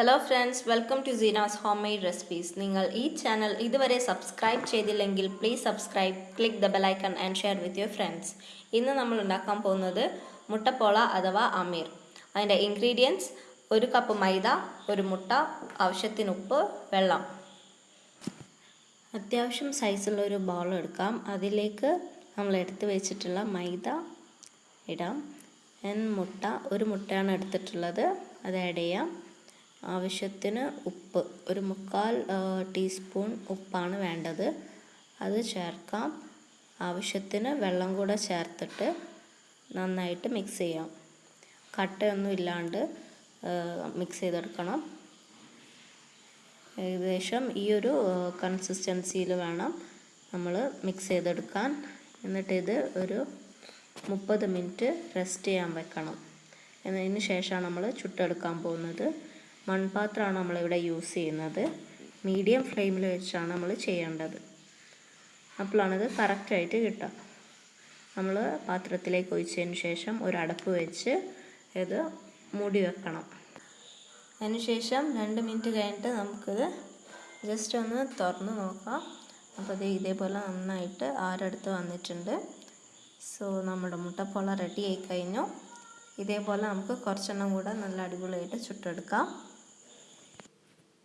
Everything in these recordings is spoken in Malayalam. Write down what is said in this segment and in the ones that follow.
Hello friends welcome to Seena's home made recipes നിങ്ങൾ ഈ ചാനൽ ഇതുവരെ സബ്സ്ക്രൈബ് ചെയ്തില്ലെങ്കിൽ please subscribe click the bell icon and share with your friends ഇന്ന് നമ്മൾ ഉണ്ടാക്കാൻ പോകുന്നത് മുട്ടപ്പോള അഥവാ അമീർ. അതിന്റെ ഇൻഗ്രീഡിയൻസ് ഒരു കപ്പ് മൈദ ഒരു മുട്ട ആവശ്യത്തിന് ഉപ്പ് വെള്ളം. അത്യാവശ്യം സൈസുള്ള ഒരു ബൗൾ എടുക്കാം. അതിലേക്ക് നമ്മൾ എടുത്തു വെച്ചിട്ടുള്ള മൈദ ഇടാം. മുട്ട ഒരു മുട്ടയാണ് എടുത്തിട്ടുള്ളത്. അത് ആഡ് ചെയ്യാം. ആവശ്യത്തിന് ഉപ്പ് ഒരു മുക്കാൽ ടീസ്പൂൺ ഉപ്പാണ് വേണ്ടത്. അത് ചേർക്കാം. ആവശ്യത്തിന് വെള്ളം കൂടെ ചേർത്തിട്ട് നന്നായിട്ട് മിക്സ് ചെയ്യാം. കട്ടയൊന്നും ഇല്ലാണ്ട് മിക്സ് ചെയ്തെടുക്കണം. ഏകദേശം ഈ ഒരു കൺസിസ്റ്റൻസിയിൽ വേണം നമ്മൾ മിക്സ് ചെയ്തെടുക്കാൻ. എന്നിട്ട് ഇത് ഒരു മുപ്പത് മിനിറ്റ് റെസ്റ്റ് ചെയ്യാൻ വെക്കണം. എന്നതിന് ശേഷമാണ് നമ്മൾ ചുട്ടെടുക്കാൻ പോകുന്നത്. മൺപാത്രമാണ് നമ്മളിവിടെ യൂസ് ചെയ്യുന്നത്. മീഡിയം ഫ്ലെയിമിൽ വെച്ചാണ് നമ്മൾ ചെയ്യേണ്ടത്. അപ്പോഴാണിത് കറക്റ്റായിട്ട് കിട്ടുക. നമ്മൾ പാത്രത്തിലേക്ക് ഒഴിച്ചതിന് ശേഷം ഒരു അടപ്പ് വെച്ച് ഇത് മൂടി വെക്കണം. അതിനുശേഷം രണ്ട് മിനിറ്റ് കഴിഞ്ഞിട്ട് നമുക്കിത് ജസ്റ്റ് ഒന്ന് തുറന്ന് നോക്കാം. അപ്പോൾ ഇത് ഇതേപോലെ നന്നായിട്ട് ആരടുത്ത് വന്നിട്ടുണ്ട്. സോ നമ്മുടെ മുട്ടപ്പോള റെഡി ആയി കഴിഞ്ഞു. ഇതേപോലെ നമുക്ക് കുറച്ചെണ്ണം കൂടെ നല്ല അടിപൊളിയായിട്ട് ചുട്ടെടുക്കാം.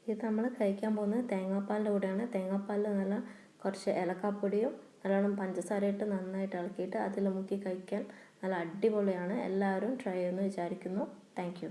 ഇത് നമ്മൾ കഴിക്കാൻ പോകുന്നത് തേങ്ങാപ്പാലിന്റെ കൂടെയാണ്. തേങ്ങാപ്പാലിൽ നല്ല കുറച്ച് ഏലക്കാപ്പൊടിയും നല്ലോണം പഞ്ചസാരയിട്ട് നന്നായിട്ട് ഇളക്കിയിട്ട് അതിൽ മുക്കി കഴിക്കാൻ നല്ല അടിപൊളിയാണ്. എല്ലാവരും ട്രൈ ചെയ്യുമെന്ന് വിചാരിക്കുന്നു. താങ്ക്